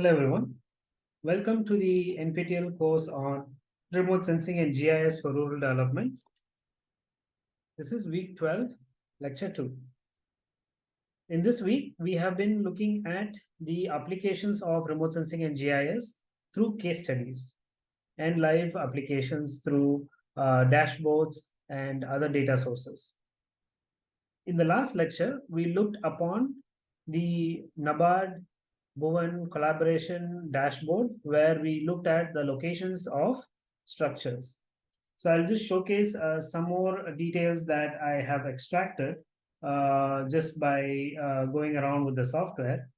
Hello everyone. Welcome to the NPTEL course on remote sensing and GIS for rural development. This is week 12, lecture 2. In this week, we have been looking at the applications of remote sensing and GIS through case studies and live applications through uh, dashboards and other data sources. In the last lecture, we looked upon the NABARD Bhuvan collaboration dashboard where we looked at the locations of structures. So I'll just showcase uh, some more details that I have extracted uh, just by uh, going around with the software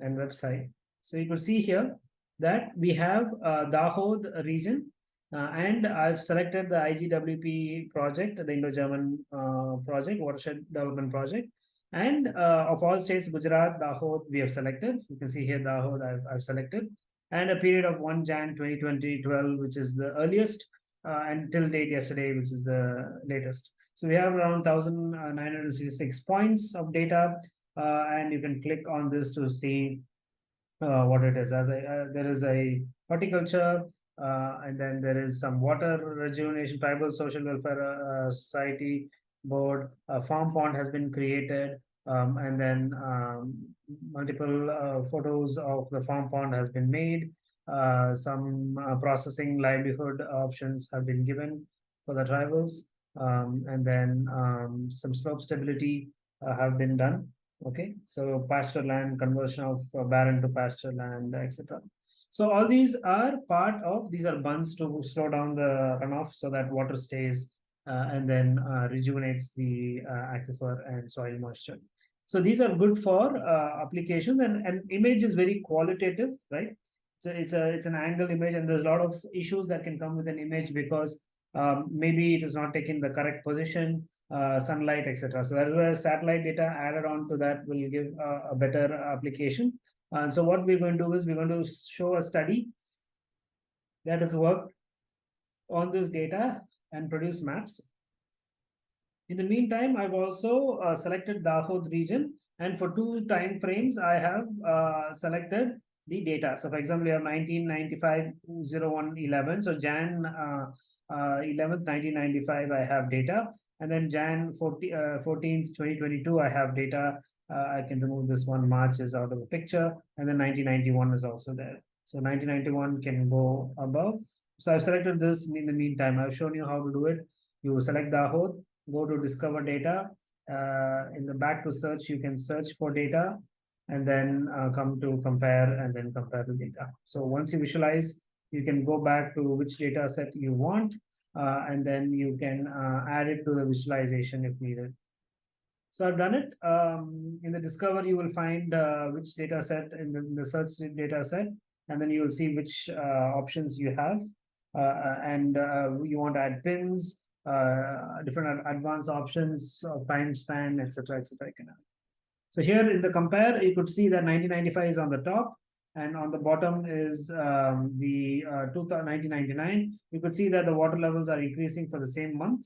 and website. So you can see here that we have uh, Dahod region uh, and I've selected the IGWP project, the Indo-German uh, project, watershed development project. And uh, of all states, Gujarat, Dahod, we have selected. You can see here Dahod I've, I've selected. And a period of 1 Jan 2020 12, which is the earliest, until date yesterday, which is the latest. So we have around 1,966 points of data, uh, and you can click on this to see uh, what it is. As a, uh, there is a horticulture, uh, and then there is some water rejuvenation, tribal social welfare uh, society board. A farm pond has been created, um, and then um, multiple uh, photos of the farm pond has been made. Uh, some uh, processing livelihood options have been given for the tribals, um, and then um, some slope stability uh, have been done. Okay, so pasture land conversion of uh, barren to pasture land, etc. So all these are part of these are bunds to slow down the runoff so that water stays uh, and then uh, rejuvenates the uh, aquifer and soil moisture. So these are good for uh, applications and, and image is very qualitative, right? So it's a it's an angle image and there's a lot of issues that can come with an image because um, maybe it is not taking the correct position, uh, sunlight, etc. So that is where satellite data added on to that will give a better application. Uh, so what we're going to do is we're going to show a study that has worked on this data and produce maps. In the meantime, I've also uh, selected Dahod region and for two time frames, I have uh, selected the data. So for example, you have 1995 01 11. So Jan uh, 11th, uh, 1995, I have data. And then Jan 40, 14th, uh, 2022, I have data. Uh, I can remove this one. March is out of the picture. And then 1991 is also there. So 1991 can go above. So I've selected this in the meantime. I've shown you how to do it. You select Dahod, go to discover data. Uh, in the back to search, you can search for data and then uh, come to compare and then compare the data. So once you visualize, you can go back to which data set you want, uh, and then you can uh, add it to the visualization if needed. So I've done it. Um, in the discover, you will find uh, which data set in the, in the, search data set, and then you will see which uh, options you have. Uh, and you want to add pins, different advanced options time span, etc., etc. So here in the compare, you could see that 1995 is on the top and on the bottom is um, the uh, 1999. You could see that the water levels are increasing for the same month.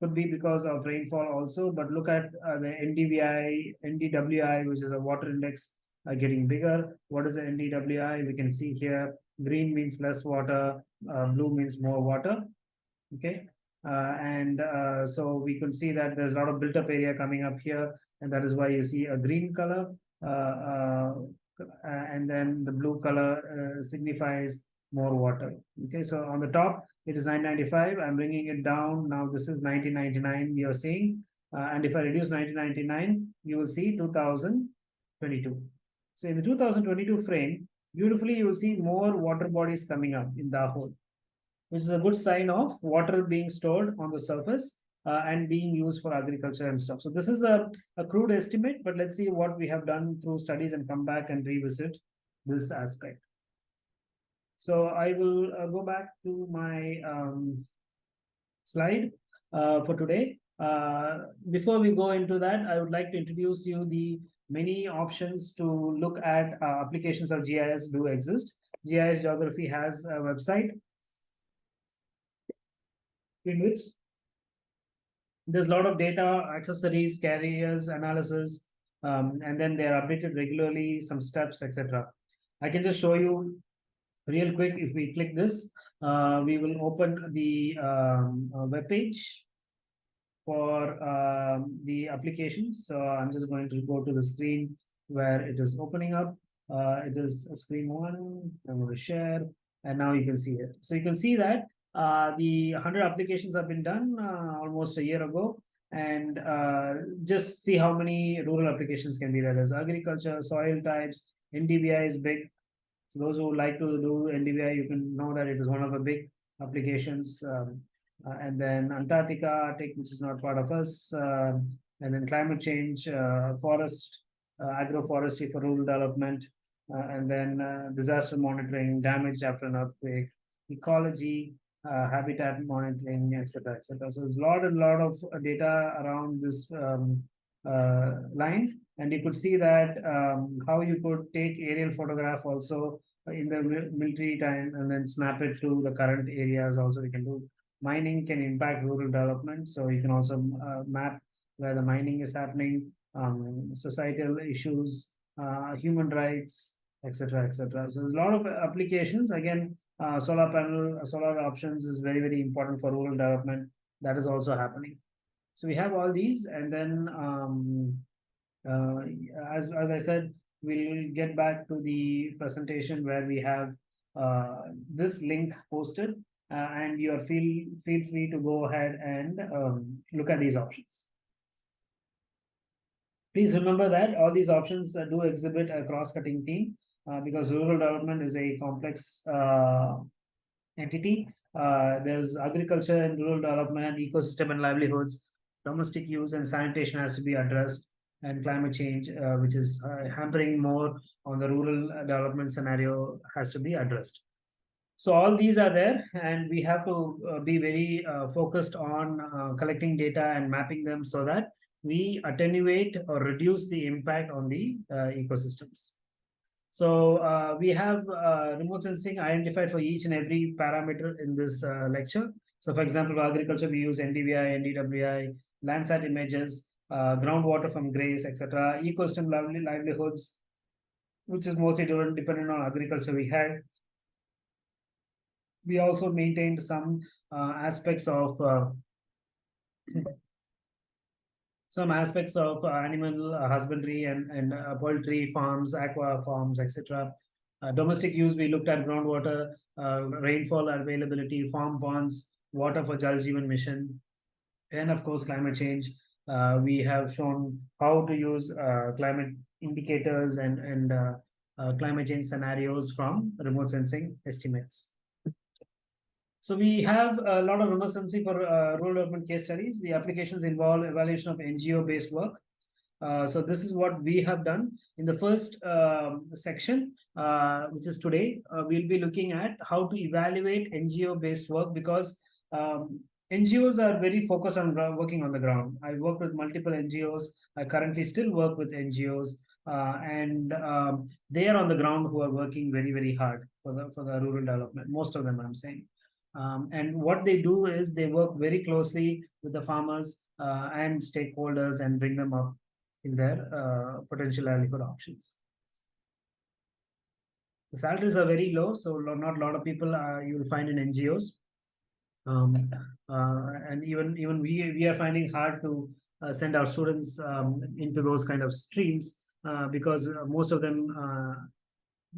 Could be because of rainfall also, but look at uh, the NDVI, NDWI, which is a water index uh, getting bigger. What is the NDWI? We can see here, green means less water, uh, blue means more water. Okay, uh, and uh, so we can see that there's a lot of built up area coming up here, and that is why you see a green color. Uh, and then the blue color signifies more water. Okay, so on the top, it is 995. I'm bringing it down. Now this is 1999 you're seeing. Uh, and if I reduce 1999, you will see 2022. So in the 2022 frame, beautifully, you will see more water bodies coming up in the hole, which is a good sign of water being stored on the surface uh, and being used for agriculture and stuff. So this is a, a crude estimate, but let's see what we have done through studies and come back and revisit this aspect. So I will uh, go back to my um, slide uh, for today. Uh, before we go into that, I would like to introduce you the many options to look at uh, applications of GIS do exist. GIS Geography has a website in which there's a lot of data, accessories, carriers, analysis, um, and then they're updated regularly, some steps, etc. I can just show you real quick. If we click this, uh, we will open the um, uh, web page for um, the applications. So I'm just going to go to the screen where it is opening up. Uh, it is screen one. I'm going to share, and now you can see it. So you can see that uh, the 100 applications have been done uh, almost a year ago. And uh, just see how many rural applications can be there. There's agriculture, soil types, NDVI is big. So those who like to do NDVI, you can know that it is one of the big applications. Um, uh, and then Antarctica, Arctic, which is not part of us. Uh, and then climate change, uh, forest, agroforestry for rural development. and then disaster monitoring, damage after an earthquake, ecology, uh, habitat monitoring, etc., etc. So there's a lot and lot of data around this um, uh, line, and you could see that um, how you could take aerial photograph also in the military time and then snap it to the current areas. Also, we can do mining can impact rural development, so you can also uh, map where the mining is happening, um, societal issues, uh, human rights, etc., etc. So there's a lot of applications. Again, uh, solar panel, uh, solar options is very, very important for rural development. That is also happening. So we have all these, and then um, uh, as as I said, we'll get back to the presentation where we have uh, this link posted, uh, and you are feel feel free to go ahead and um, look at these options. Please remember that all these options uh, do exhibit a cross-cutting theme. Uh, because rural development is a complex uh, entity. Uh, there's agriculture and rural development, ecosystem and livelihoods, domestic use and sanitation has to be addressed, and climate change, uh, which is uh, hampering more on the rural development scenario, has to be addressed. So all these are there, and we have to be very focused on collecting data and mapping them so that we attenuate or reduce the impact on the ecosystems. So uh, we have uh, remote sensing identified for each and every parameter in this uh, lecture. So for example, for agriculture, we use NDVI, NDWI, Landsat images, uh, groundwater from GRACE, etc. Ecosystem livelihoods, which is mostly dependent on agriculture we had. We also maintained some uh, aspects of uh, some aspects of uh, animal uh, husbandry and, and uh, poultry farms, aqua farms, etc. domestic use, we looked at groundwater, rainfall availability, farm ponds, water for Jal Jeevan mission, and of course, climate change. We have shown how to use climate indicators and, and climate change scenarios from remote sensing estimates. So we have a lot of sensing for uh, rural urban case studies. The applications involve evaluation of NGO-based work. Uh, so this is what we have done in the first um, section, uh, which is today. Uh, we'll be looking at how to evaluate NGO-based work because um, NGOs are very focused on working on the ground. I worked with multiple NGOs. I currently still work with NGOs, uh, and um, they are on the ground who are working very, very hard for the for the rural development. Most of them, I'm saying. Um, and what they do is they work very closely with the farmers uh, and stakeholders and bring them up in their uh, potential livelihood options. The salaries are very low, so not a lot of people uh, you will find in NGOs. Um, uh, and even even we we are finding hard to uh, send our students um, into those kind of streams because most of them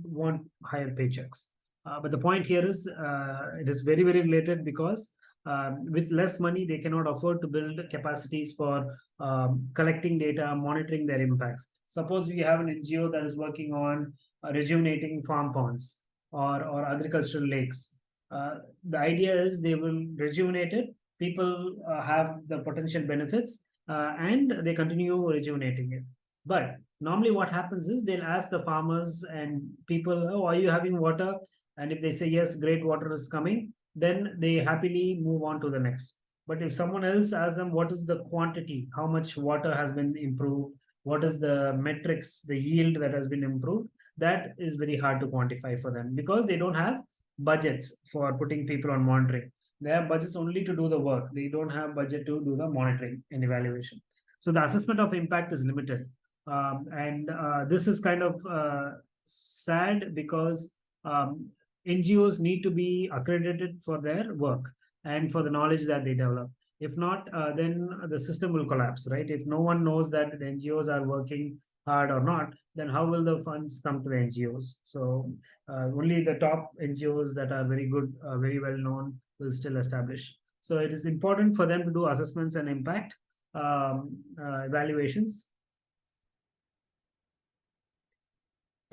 want higher paychecks. Uh, but the point here is uh, it is very, very related because um, with less money, they cannot afford to build capacities for um, collecting data, monitoring their impacts. Suppose we have an NGO that is working on uh, rejuvenating farm ponds or, or agricultural lakes. Uh, the idea is they will rejuvenate it, people uh, have the potential benefits, uh, and they continue rejuvenating it. But normally what happens is they'll ask the farmers and people, oh, are you having water? And if they say, yes, great water is coming, then they happily move on to the next. But if someone else asks them, what is the quantity, how much water has been improved, what is the metrics, the yield that has been improved, that is very hard to quantify for them because they don't have budgets for putting people on monitoring. They have budgets only to do the work. They don't have budget to do the monitoring and evaluation. So the assessment of impact is limited. Um, and uh, this is kind of uh, sad because um, NGOs need to be accredited for their work and for the knowledge that they develop. If not, uh, then the system will collapse, right? If no one knows that the NGOs are working hard or not, then how will the funds come to the NGOs? So uh, only the top NGOs that are very good, uh, very well known will still establish. So it is important for them to do assessments and impact um, uh, evaluations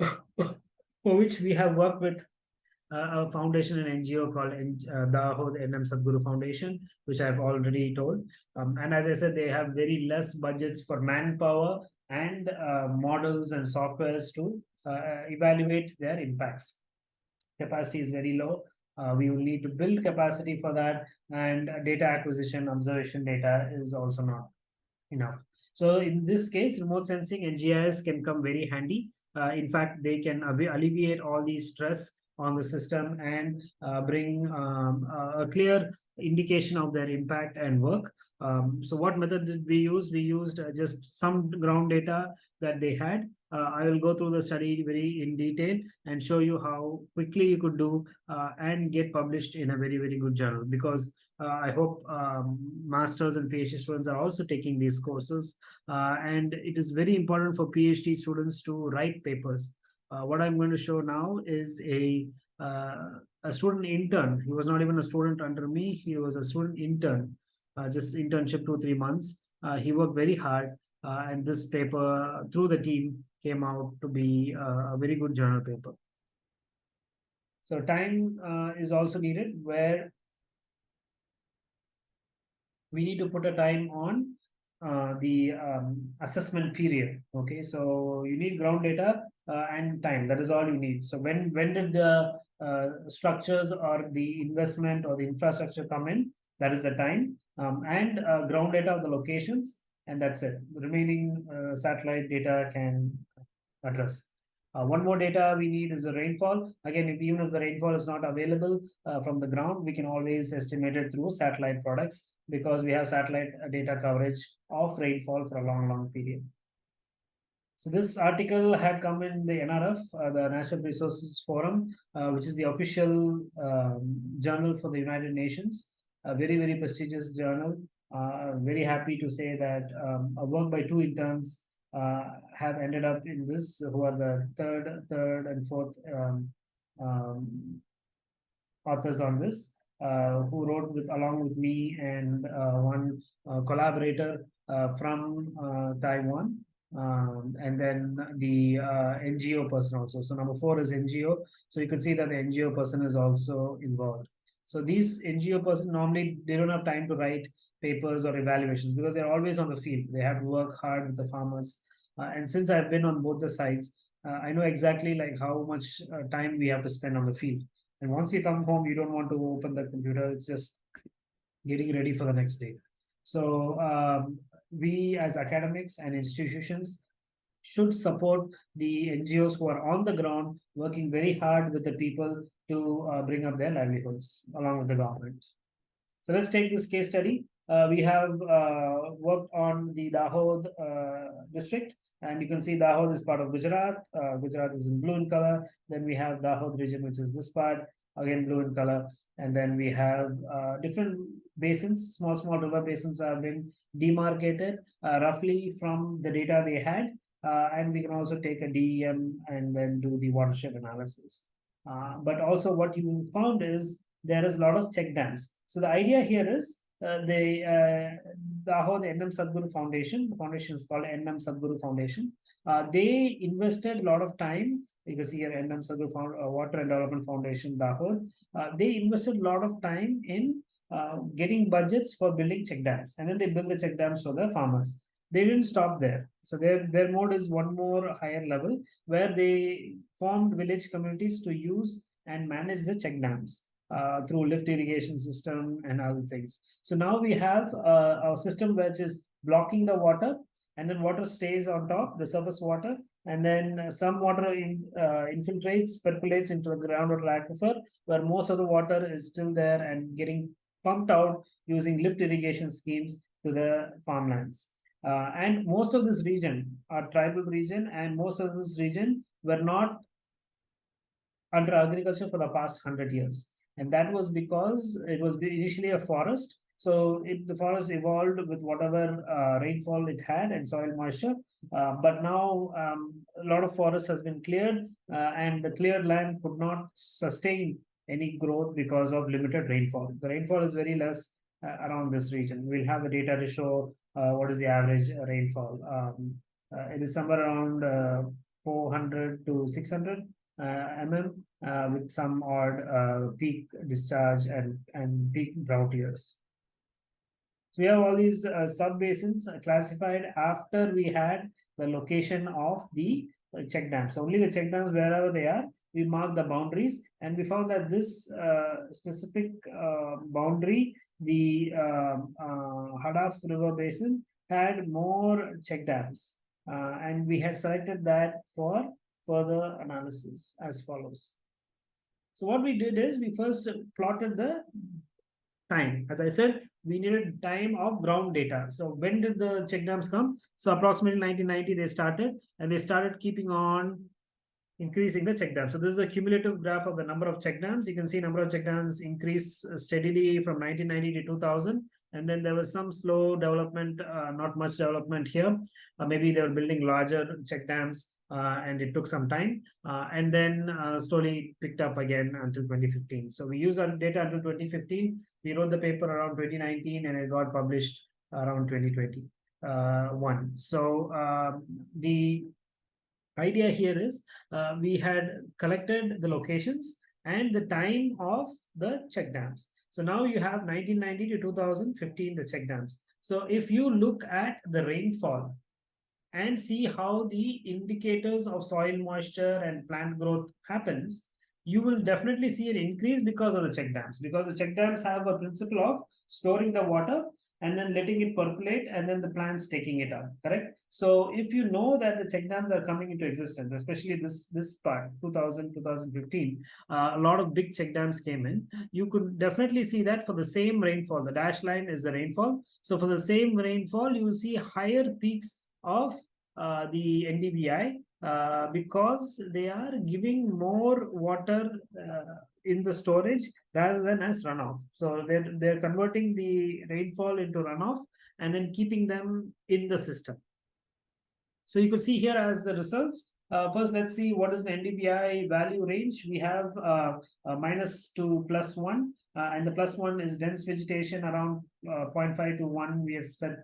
for which we have worked with a foundation and NGO called uh, the NM Sadguru Foundation, which I've already told. Um, and as I said, they have very less budgets for manpower and uh, models and softwares to uh, evaluate their impacts. Capacity is very low. Uh, we will need to build capacity for that and data acquisition, observation data is also not enough. So in this case, remote sensing and GIS can come very handy. Uh, in fact, they can alleviate all the stress on the system and uh, bring um, a clear indication of their impact and work. Um, so what method did we use? We used uh, just some ground data that they had. Uh, I will go through the study very in detail and show you how quickly you could do uh, and get published in a very, very good journal because uh, I hope um, masters and PhD students are also taking these courses. Uh, and it is very important for PhD students to write papers. Uh, what I'm going to show now is a a student intern. He was not even a student under me. He was a student intern, uh, just internship two, three months. Uh, he worked very hard. Uh, and this paper through the team came out to be a very good journal paper. So time uh, is also needed where we need to put a time on uh, the um, assessment period. Okay, so you need ground data uh, and time. That is all you need. So when when did the uh, structures or the investment or the infrastructure come in, that is the time, um, and uh, ground data of the locations, and that's it. The remaining uh, satellite data can address. Uh, one more data we need is the rainfall. Again, if, even if the rainfall is not available uh, from the ground, we can always estimate it through satellite products because we have satellite data coverage of rainfall for a long, long period. So this article had come in the NRF, uh, the Natural Resources Forum, uh, which is the official um, journal for the United Nations, a very, very prestigious journal. Uh, very happy to say that um, a work by two interns uh, have ended up in this, who are the third, third and fourth um, um, authors on this, uh, who wrote with along with me and uh, one collaborator from Taiwan um, and then the uh, NGO person also. So number four is NGO. So you can see that the NGO person is also involved. So these NGO person normally they don't have time to write papers or evaluations because they're always on the field. They have to work hard with the farmers. Uh, and since I've been on both the sides, uh, I know exactly like how much uh, time we have to spend on the field. And once you come home, you don't want to open the computer. It's just getting ready for the next day. So um, we as academics and institutions should support the NGOs who are on the ground working very hard with the people to uh, bring up their livelihoods along with the government. So let's take this case study. Uh, we have uh, worked on the Dahod uh, district and you can see Dahod is part of Gujarat. Uh, Gujarat is in blue in color. Then we have Dahod region, which is this part, again blue in color. And then we have uh, different basins, small, small river basins have been demarcated uh, roughly from the data they had. Uh, and we can also take a DEM and then do the watershed analysis. Uh, but also what you found is there is a lot of check dams. So the idea here is uh, the uh, the NM Sadguru Foundation, the foundation is called NM Sadguru Foundation. Uh, they invested a lot of time you can see here NM Sadguru Found, uh, Water and Development Foundation, Dahod. Uh, they invested a lot of time in uh, getting budgets for building check dams. And then they build the check dams for the farmers. They didn't stop there. So their their mode is one more higher level where they formed village communities to use and manage the check dams uh, through lift irrigation system and other things. So now we have uh, a system which is blocking the water and then water stays on top, the surface water, and then uh, some water in, uh, infiltrates, percolates into the groundwater aquifer, where most of the water is still there and getting pumped out using lift irrigation schemes to the farmlands. Uh, and most of this region are tribal region, and most of this region were not under agriculture for the past hundred years. And that was because it was initially a forest so it, the forest evolved with whatever uh, rainfall it had and soil moisture. Uh, but now um, a lot of forest has been cleared uh, and the cleared land could not sustain any growth because of limited rainfall. The rainfall is very less uh, around this region. We'll have the data to show uh, what is the average rainfall. Um, uh, it is somewhere around 400 to 600 mm with some odd peak discharge and, and peak drought years. So we have all these uh, sub basins uh, classified after we had the location of the uh, check dams. So only the check dams wherever they are, we mark the boundaries and we found that this uh, specific uh, boundary, the um, uh, Hadaf River Basin had more check dams uh, and we had selected that for further analysis as follows. So what we did is we first plotted the time. As I said, we needed time of ground data. So when did the check dams come? So approximately 1990 they started and they started keeping on increasing the check dams. So this is a cumulative graph of the number of check dams. You can see number of check dams increase uh, steadily from 1990 to 2000. And then there was some slow development, uh, not much development here. Uh, maybe they were building larger check dams uh, and it took some time uh, and then uh, slowly picked up again until 2015 so we used our data until 2015 we wrote the paper around 2019 and it got published around 2020 uh, so um, the idea here is uh, we had collected the locations and the time of the check dams. So now you have 1990 to 2015 the check dams. So if you look at the rainfall and see how the indicators of soil moisture and plant growth happens, you will definitely see an increase because of the check dams, because the check dams have a principle of storing the water and then letting it percolate and then the plants taking it up, correct? So if you know that the check dams are coming into existence, especially this, this part, 2000, 2015, uh, a lot of big check dams came in, you could definitely see that for the same rainfall, the dash line is the rainfall. So for the same rainfall, you will see higher peaks of uh, the NDVI uh, because they are giving more water uh, in the storage rather than as runoff. So they're, they're converting the rainfall into runoff and then keeping them in the system. So you could see here as the results. Uh, first, let's see what is the NDVI value range. We have uh, uh, minus to plus one, and the plus one is dense vegetation around 0.5 to 1. We have set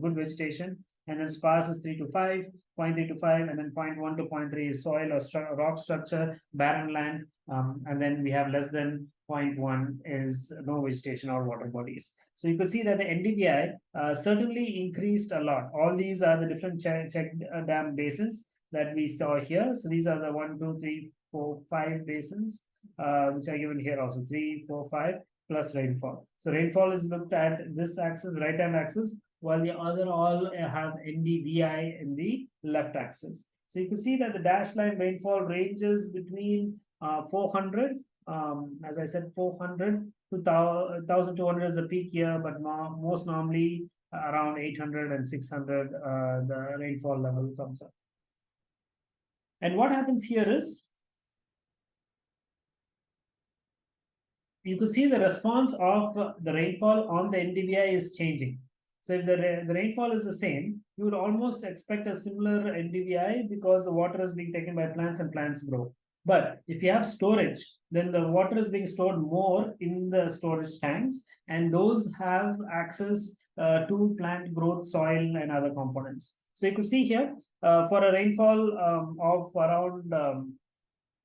good vegetation and then sparse is 3 to 5, 0.3 to 5, and then 0.1 to 0.3 is soil or stru rock structure, barren land, um, and then we have less than 0.1 is no vegetation or water bodies. So you can see that the NDVI uh, certainly increased a lot. All these are the different check, check uh, dam basins that we saw here. So these are the one, two, three, four, five basins, uh, which are given here also, three, four, five, plus rainfall. So rainfall is looked at this axis, right hand axis, while the other all have NDVI in the left axis. So you can see that the dashed line rainfall ranges between uh, 400, um, as I said, 400 to 1200 is the peak year, but most normally around 800 and 600 uh, the rainfall level comes up. And what happens here is you can see the response of the rainfall on the NDVI is changing. So if the, the rainfall is the same, you would almost expect a similar NDVI because the water is being taken by plants and plants grow. But if you have storage, then the water is being stored more in the storage tanks, and those have access uh, to plant growth, soil, and other components. So you could see here, uh, for a rainfall um, of around um,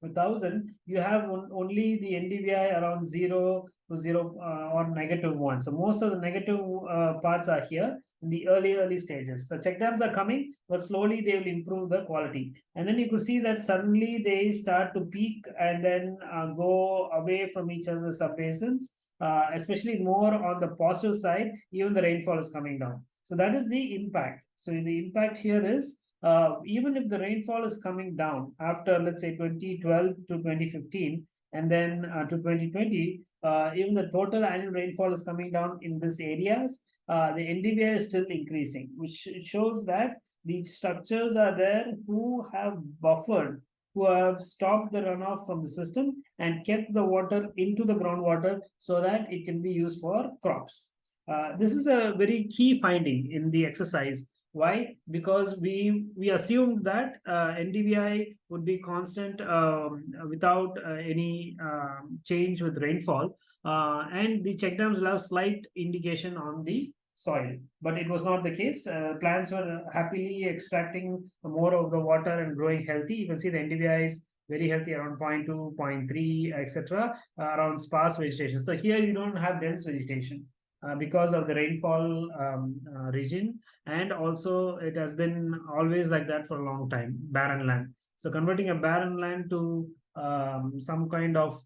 1000, you have only the NDVI around 0 to 0 uh, or negative 1. So most of the negative uh, parts are here in the early, early stages. So check dams are coming, but slowly they will improve the quality. And then you could see that suddenly they start to peak and then uh, go away from each other's subbasins, uh, especially more on the positive side, even the rainfall is coming down. So that is the impact. So the impact here is uh, even if the rainfall is coming down after let's say 2012 to 2015 and then uh, to 2020, uh, even the total annual rainfall is coming down in these areas, uh, the NDVI is still increasing, which shows that the structures are there who have buffered, who have stopped the runoff from the system and kept the water into the groundwater so that it can be used for crops. Uh, this is a very key finding in the exercise. Why? Because we we assumed that uh, NDVI would be constant um, without uh, any um, change with rainfall, uh, and the check dams will have slight indication on the soil. But it was not the case. Uh, plants were happily extracting more of the water and growing healthy. You can see the NDVI is very healthy around 0.2, 0.3, etc. Uh, around sparse vegetation. So here you don't have dense vegetation. Uh, because of the rainfall um, uh, region and also it has been always like that for a long time barren land so converting a barren land to um, some kind of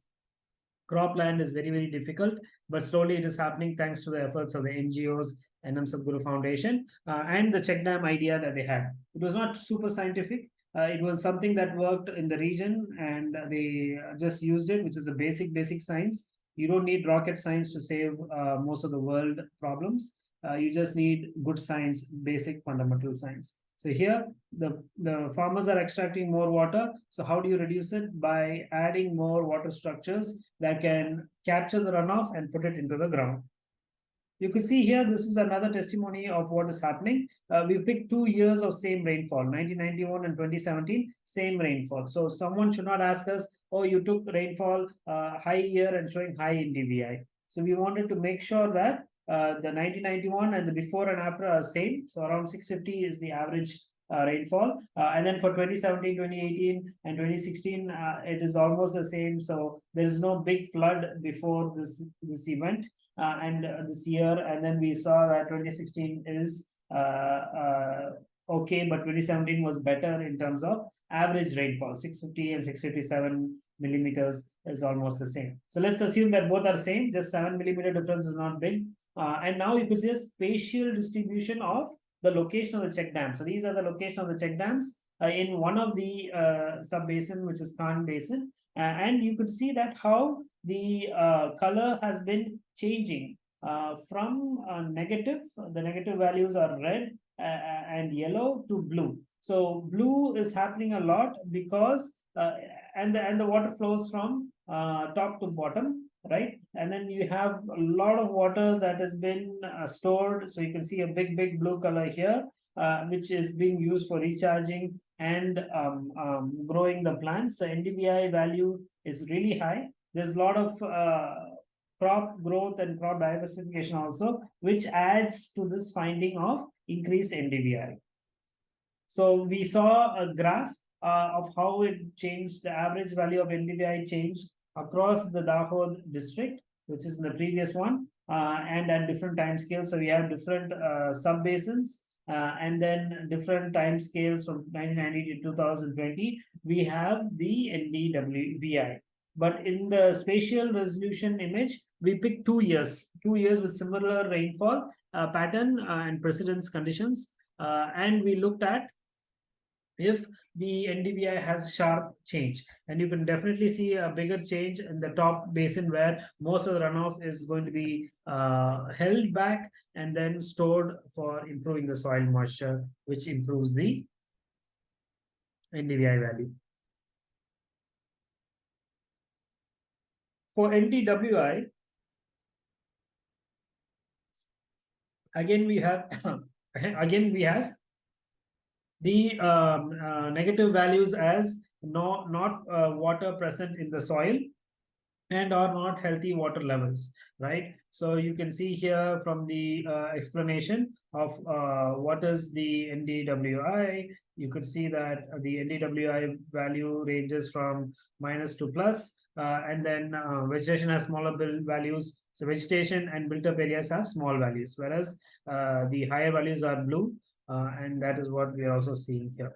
cropland is very very difficult but slowly it is happening thanks to the efforts of the ngos NM Sadguru Foundation uh, and the check dam idea that they had. It was not super scientific. Uh, it was something that worked in the region and they just used it, which is a basic, basic science. You don't need rocket science to save uh, most of the world problems. Uh, you just need good science, basic fundamental science. So here, the, the farmers are extracting more water. So how do you reduce it? By adding more water structures that can capture the runoff and put it into the ground. You could see here, this is another testimony of what is happening. Uh, we picked two years of same rainfall, 1991 and 2017, same rainfall. So someone should not ask us, oh, you took rainfall uh, high year and showing high NDVI. So we wanted to make sure that uh, the 1991 and the before and after are same. So around 650 is the average uh, rainfall. Uh, and then for 2017, 2018, and 2016, uh, it is almost the same. So there is no big flood before this this event uh, and this year. And then we saw that 2016 is okay, but 2017 was better in terms of average rainfall. 650 and 657 millimeters is almost the same. So let's assume that both are same. Just seven millimeter difference is not big. and now you can see a spatial distribution of the location of the check dam. So these are the location of the check dams uh, in one of the uh, sub basin, which is Khan Basin. Uh, and you could see that how the uh, color has been changing uh, from uh, negative, the negative values are red and yellow to blue. So blue is happening a lot because, and, the, and the water flows from top to bottom right? And then you have a lot of water that has been uh, stored. So you can see a big, big blue color here, uh, which is being used for recharging and um, um, growing the plants. So NDVI value is really high. There's a lot of uh, crop growth and crop diversification also, which adds to this finding of increased NDVI. So we saw a graph uh, of how it changed, the average value of NDVI changed across the Dahod district, which is in the previous one, uh, and at different time scales. So we have different uh, sub basins uh, and then different time scales from 1990 to 2020. We have the NDWVI. But in the spatial resolution image, we pick two years, two years with similar rainfall pattern uh, and precedence conditions. Uh, and we looked at if the NDVI has sharp change. And you can definitely see a bigger change in the top basin where most of the runoff is going to be uh, held back and then stored for improving the soil moisture, which improves the NDVI value. For NDWI, again we have again we have the um, uh, negative values as no, not uh, water present in the soil and are not healthy water levels, right? So you can see here from the uh, explanation of uh, what is the NDWI, you could see that the NDWI value ranges from minus to plus, and then uh, vegetation has smaller values. So vegetation and built up areas have small values, whereas uh, the higher values are blue uh, and that is what we are also seeing here.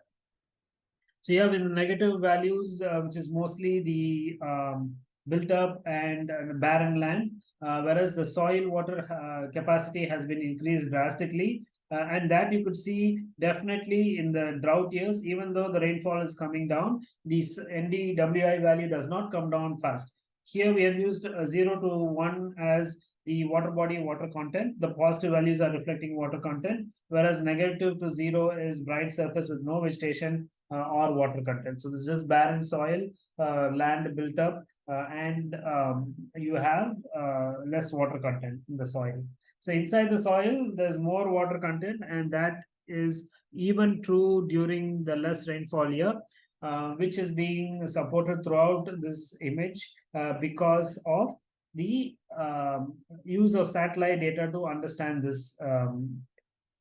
So you have in the negative values, uh, which is mostly the um, built up and, and barren land, uh, whereas the soil water uh, capacity has been increased drastically. Uh, and that you could see definitely in the drought years, even though the rainfall is coming down, this NDWI value does not come down fast. Here we have used uh, 0 to 1 as the water body water content. The positive values are reflecting water content, whereas negative to 0 is bright surface with no vegetation uh, or water content. So this is just barren soil, uh, land built up, uh, and um, you have uh, less water content in the soil. So inside the soil, there's more water content, and that is even true during the less rainfall year, uh, which is being supported throughout this image uh, because of the um, use of satellite data to understand this um,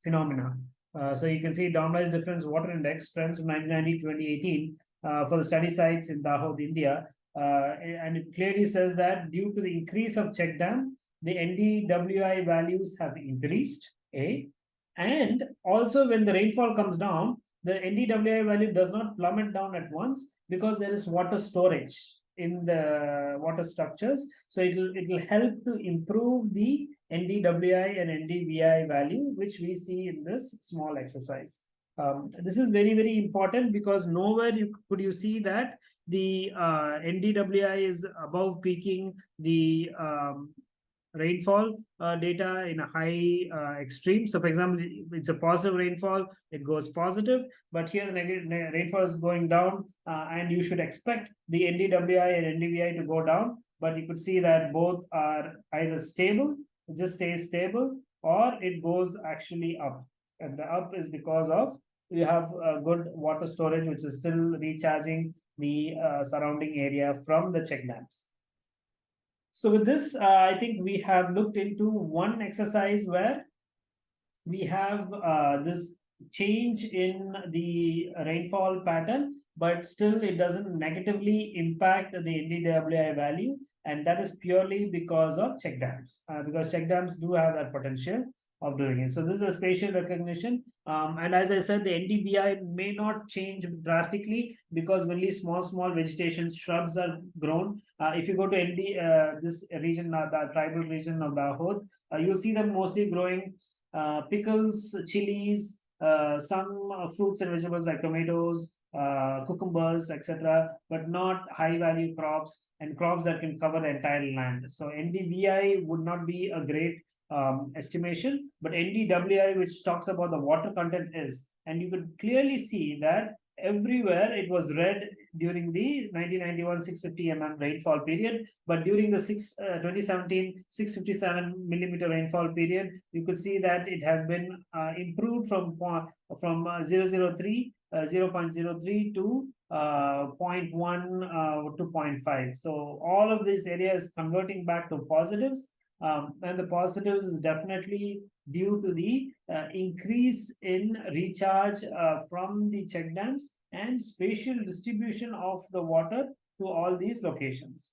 phenomena. Uh, so you can see normalized difference water index trends from 1990 to 2018 uh, for the study sites in Dahod, India. Uh, and it clearly says that due to the increase of check dam, the NDWI values have increased, A. And also when the rainfall comes down, the NDWI value does not plummet down at once because there is water storage in the water structures. So it will, it will help to improve the NDWI and NDVI value, which we see in this small exercise. Um, this is very, very important because nowhere you could you see that the uh, NDWI is above peaking the um, rainfall uh, data in a high uh, extreme. So for example, it's a positive rainfall, it goes positive, but here the negative rainfall is going down uh, and you should expect the NDWI and NDVI to go down, but you could see that both are either stable, it just stays stable, or it goes actually up. And the up is because of you have a good water storage, which is still recharging the uh, surrounding area from the check dams. So with this, uh, I think we have looked into one exercise where we have uh, this change in the rainfall pattern, but still it doesn't negatively impact the NDWI value. And that is purely because of check dams, uh, because check dams do have that potential of doing it. So this is a spatial recognition. Um, and as I said, the NDVI may not change drastically because only small, small vegetation shrubs are grown. Uh, if you go to ND, uh, this region, uh, the tribal region of Dahod, uh, you'll see them mostly growing uh, pickles, chilies, uh, some fruits and vegetables like tomatoes, cucumbers, etc., but not high value crops and crops that can cover the entire land. So NDVI would not be a great um, estimation, but NDWI, which talks about the water content is, and you could clearly see that everywhere it was red during the 1991 650 mm rainfall period, but during the uh, 2017 657 millimeter rainfall period, you could see that it has been uh, improved from from uh, 003 uh, 0.03 to uh, 0.1 uh, to 0.5. So all of these areas converting back to positives um, and the positives is definitely due to the uh, increase in recharge uh, from the check dams and spatial distribution of the water to all these locations.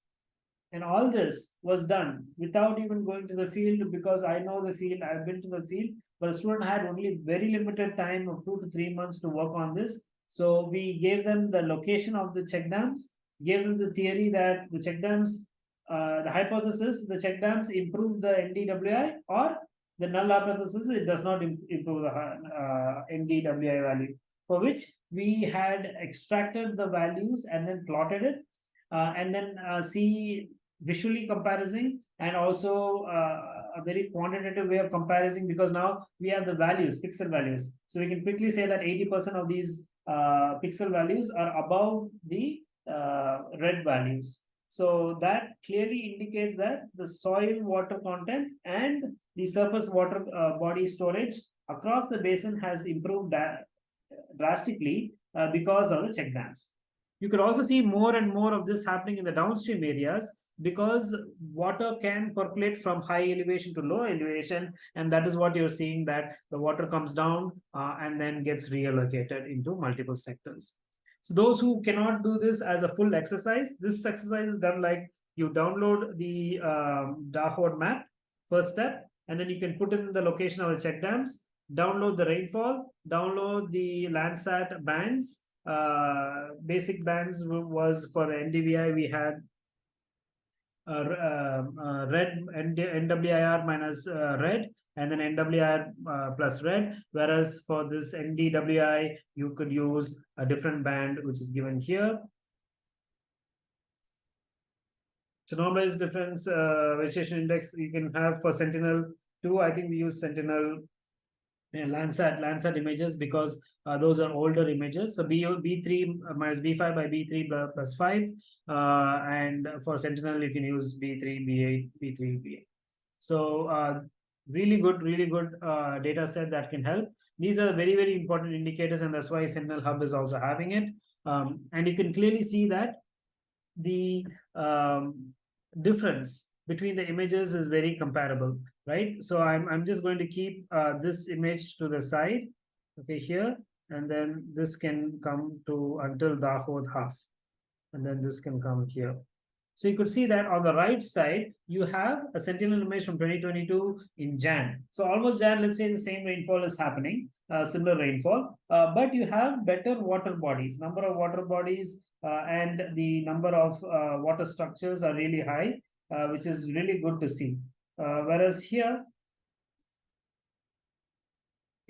And all this was done without even going to the field because I know the field, I've been to the field, but the student had only very limited time of two to three months to work on this. So we gave them the location of the check dams, gave them the theory that the check dams uh, the hypothesis, the check dams improve the NDWI or the null hypothesis, it does not improve the uh, NDWI value for which we had extracted the values and then plotted it uh, and then uh, see visually comparison and also uh, a very quantitative way of comparing because now we have the values, pixel values. So we can quickly say that 80% of these uh, pixel values are above the red values. So that clearly indicates that the soil water content and the surface water uh, body storage across the basin has improved drastically uh, because of the check dams. You could also see more and more of this happening in the downstream areas because water can percolate from high elevation to low elevation and that is what you're seeing that the water comes down uh, and then gets reallocated into multiple sectors. So those who cannot do this as a full exercise, this exercise is done like you download the um, map, first step, and then you can put in the location of the check dams, download the rainfall, download the Landsat bands. Uh, basic bands was for the NDVI, we had red and NWIR minus uh, red and then NWIR uh, plus red. Whereas for this NDWI, you could use a different band, which is given here. So normalized difference uh, vegetation index you can have for Sentinel two. I think we use Sentinel and Landsat Landsat images because uh, those are older images. So B B three minus B five by B three plus five, uh, and for Sentinel you can use B three B eight B three B eight. So uh, really good, really good uh, data set that can help. These are very very important indicators, and that's why Sentinel Hub is also having it. Um, and you can clearly see that the um, difference between the images is very comparable, right? So I'm, I'm just going to keep uh, this image to the side, okay, here, and then this can come to until Dahod half, and then this can come here. So you could see that on the right side, you have a Sentinel image from 2022 in Jan. So almost Jan, let's say the same rainfall is happening, uh, similar rainfall, uh, but you have better water bodies, number of water bodies uh, and the number of uh, water structures are really high, uh, which is really good to see. Uh, whereas here,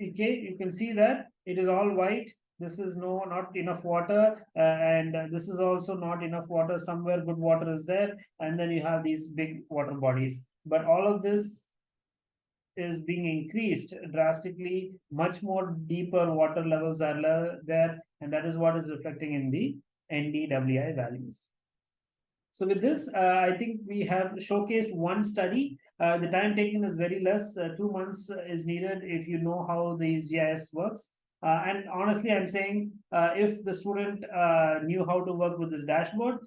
okay, you can see that it is all white. This is no not enough water, uh, and this is also not enough water. Somewhere good water is there, and then you have these big water bodies. But all of this is being increased drastically. Much more deeper water levels are there, and that is what is reflecting in the NDWI values. So with this, uh, I think we have showcased one study. Uh, the time taken is very less. Uh, two months is needed if you know how these GIS works. Uh, and honestly, I'm saying uh, if the student uh, knew how to work with this dashboard,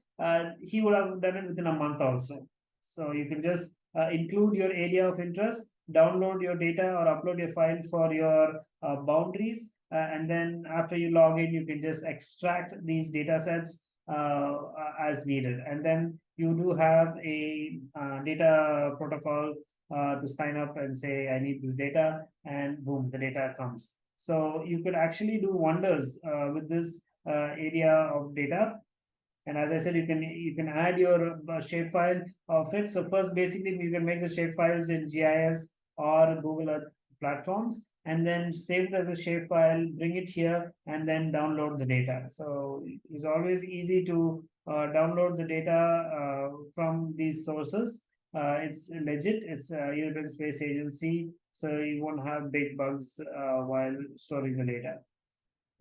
he would have done it within a month also. So you can just include your area of interest, download your data or upload your file for your boundaries. and then after you log in, you can just extract these data sets as needed. And then you do have a uh, data protocol uh, to sign up and say, I need this data, and boom, the data comes. So you could actually do wonders uh, with this uh, area of data. And as I said, you can you can add your uh, shapefile of it. So first, basically, you can make the shapefiles in GIS or Google Earth platforms, and then save it as a shapefile, bring it here, and then download the data. So it's always easy to uh, download the data uh, from these sources. Uh, it's legit. It's a European Space Agency, so you won't have big bugs uh, while storing the data.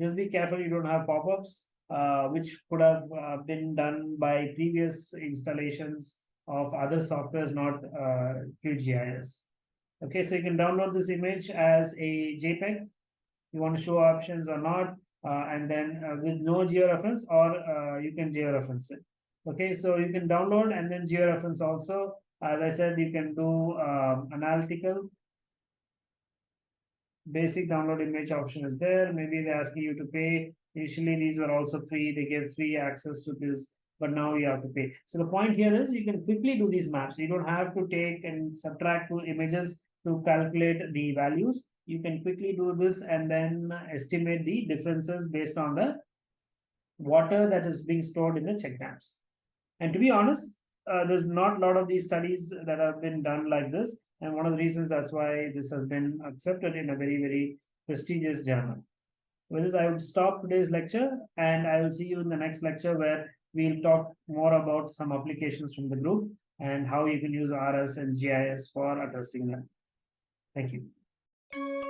Just be careful you don't have pop-ups, uh, which could have uh, been done by previous installations of other softwares, not uh, QGIS. Okay, so you can download this image as a JPEG. You want to show options or not, uh, and then uh, with no georeference, or uh, you can georeference it. Okay, so you can download and then georeference also. As I said, you can do um, analytical. Basic download image option is there. Maybe they're asking you to pay. Initially, these were also free. They gave free access to this, but now you have to pay. So the point here is you can quickly do these maps. You don't have to take and subtract two images to calculate the values. You can quickly do this and then estimate the differences based on the water that is being stored in the check dams. And to be honest, uh, there's not a lot of these studies that have been done like this. And one of the reasons that's why this has been accepted in a very, very prestigious journal. With this, I would stop today's lecture and I will see you in the next lecture where we'll talk more about some applications from the group and how you can use RS and GIS for addressing them. Thank you.